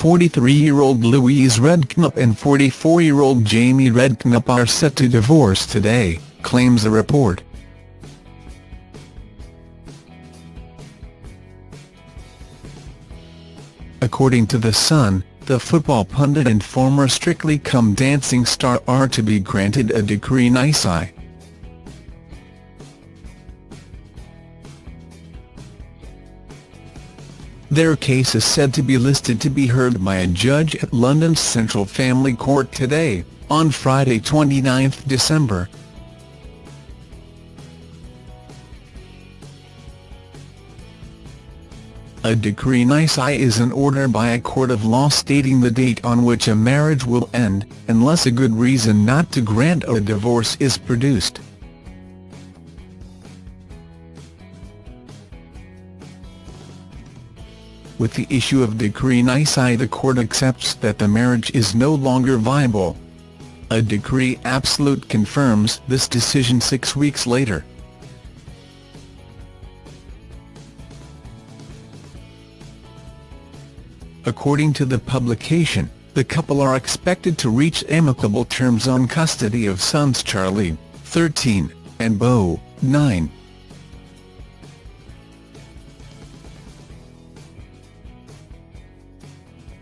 43-year-old Louise Redknapp and 44-year-old Jamie Redknapp are set to divorce today, claims the report. According to The Sun, the football pundit and former Strictly Come Dancing star are to be granted a decree nisi. Their case is said to be listed to be heard by a judge at London's Central Family Court today, on Friday 29 December. A decree nisi is an order by a court of law stating the date on which a marriage will end, unless a good reason not to grant a divorce is produced. With the issue of decree nisi the court accepts that the marriage is no longer viable. A decree absolute confirms this decision six weeks later. According to the publication, the couple are expected to reach amicable terms on custody of sons Charlie, 13, and Beau, 9.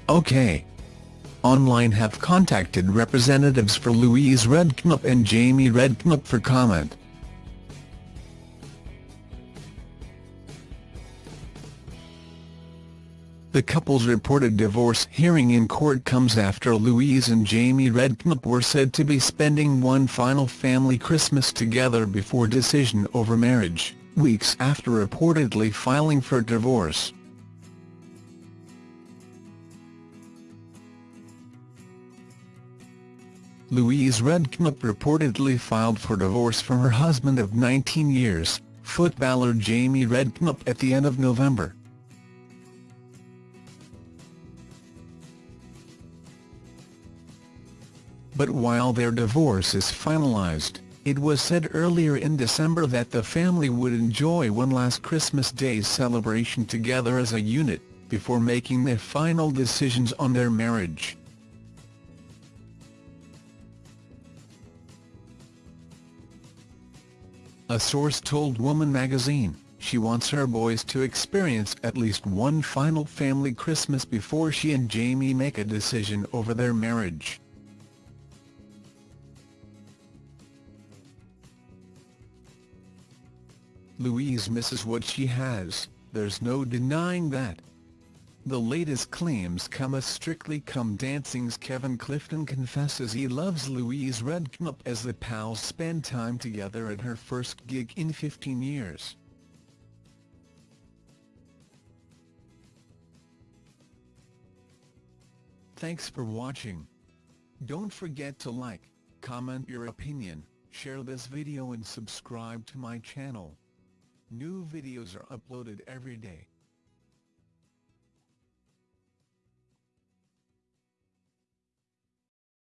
OK. Online have contacted representatives for Louise Redknapp and Jamie Redknapp for comment. The couple's reported divorce hearing in court comes after Louise and Jamie Redknapp were said to be spending one final family Christmas together before decision over marriage, weeks after reportedly filing for divorce. Louise Redknapp reportedly filed for divorce from her husband of 19 years, footballer Jamie Redknapp at the end of November. But while their divorce is finalized, it was said earlier in December that the family would enjoy one last Christmas Day celebration together as a unit, before making their final decisions on their marriage. A source told Woman magazine, she wants her boys to experience at least one final family Christmas before she and Jamie make a decision over their marriage. Louise misses what she has, there's no denying that. The latest claims come as Strictly Come Dancing's Kevin Clifton confesses he loves Louise Redknapp as the pals spend time together at her first gig in 15 years. Thanks for watching. Don't forget to like, comment your opinion, share this video and subscribe to my channel. New videos are uploaded every day.